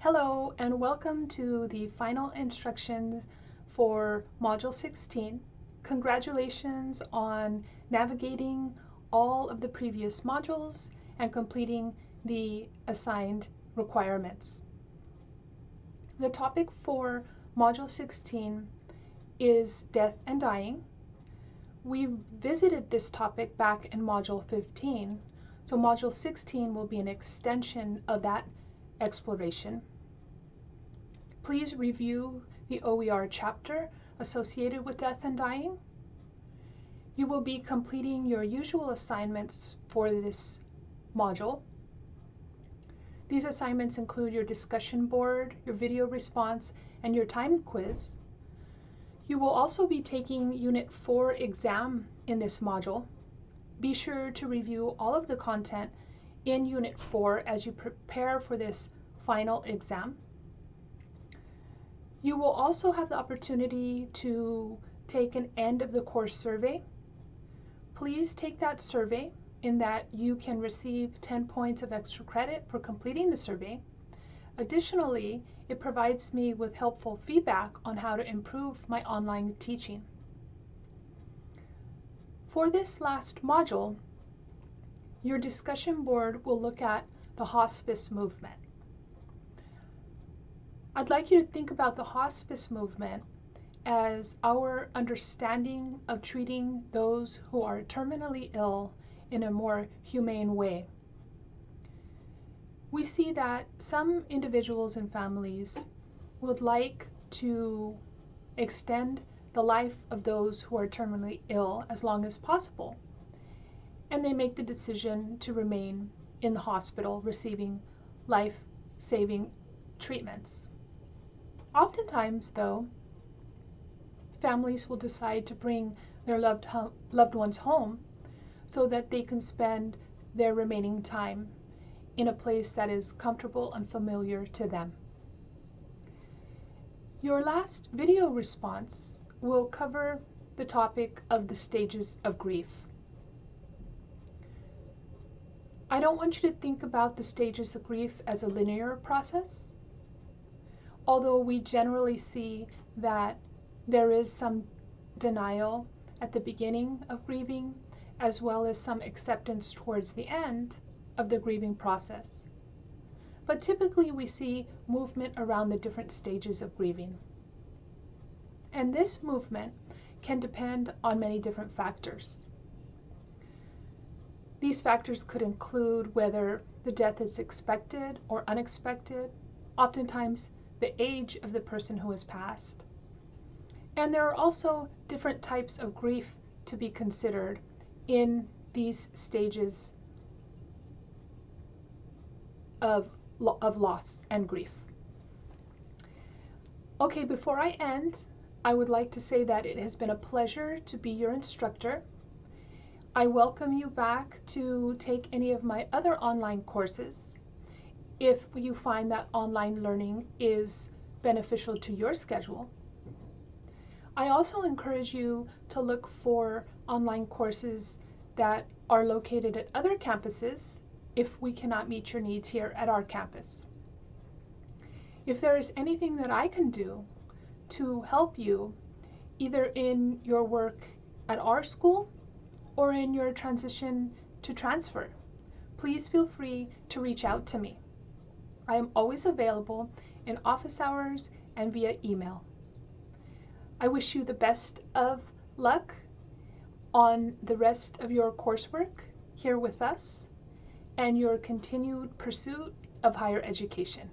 Hello and welcome to the final instructions for Module 16. Congratulations on navigating all of the previous modules and completing the assigned requirements. The topic for Module 16 is death and dying. We visited this topic back in Module 15, so Module 16 will be an extension of that exploration. Please review the OER chapter associated with death and dying. You will be completing your usual assignments for this module. These assignments include your discussion board, your video response, and your time quiz. You will also be taking Unit 4 exam in this module. Be sure to review all of the content in Unit 4 as you prepare for this final exam. You will also have the opportunity to take an end of the course survey. Please take that survey in that you can receive 10 points of extra credit for completing the survey. Additionally, it provides me with helpful feedback on how to improve my online teaching. For this last module, your discussion board will look at the hospice movement. I'd like you to think about the hospice movement as our understanding of treating those who are terminally ill in a more humane way. We see that some individuals and families would like to extend the life of those who are terminally ill as long as possible, and they make the decision to remain in the hospital receiving life saving treatments. Oftentimes, though, families will decide to bring their loved, loved ones home so that they can spend their remaining time in a place that is comfortable and familiar to them. Your last video response will cover the topic of the stages of grief. I don't want you to think about the stages of grief as a linear process although we generally see that there is some denial at the beginning of grieving, as well as some acceptance towards the end of the grieving process. But typically we see movement around the different stages of grieving. And this movement can depend on many different factors. These factors could include whether the death is expected or unexpected. Oftentimes, the age of the person who has passed. And there are also different types of grief to be considered in these stages of, of loss and grief. Okay, before I end, I would like to say that it has been a pleasure to be your instructor. I welcome you back to take any of my other online courses if you find that online learning is beneficial to your schedule. I also encourage you to look for online courses that are located at other campuses if we cannot meet your needs here at our campus. If there is anything that I can do to help you, either in your work at our school or in your transition to transfer, please feel free to reach out to me. I am always available in office hours and via email. I wish you the best of luck on the rest of your coursework here with us and your continued pursuit of higher education.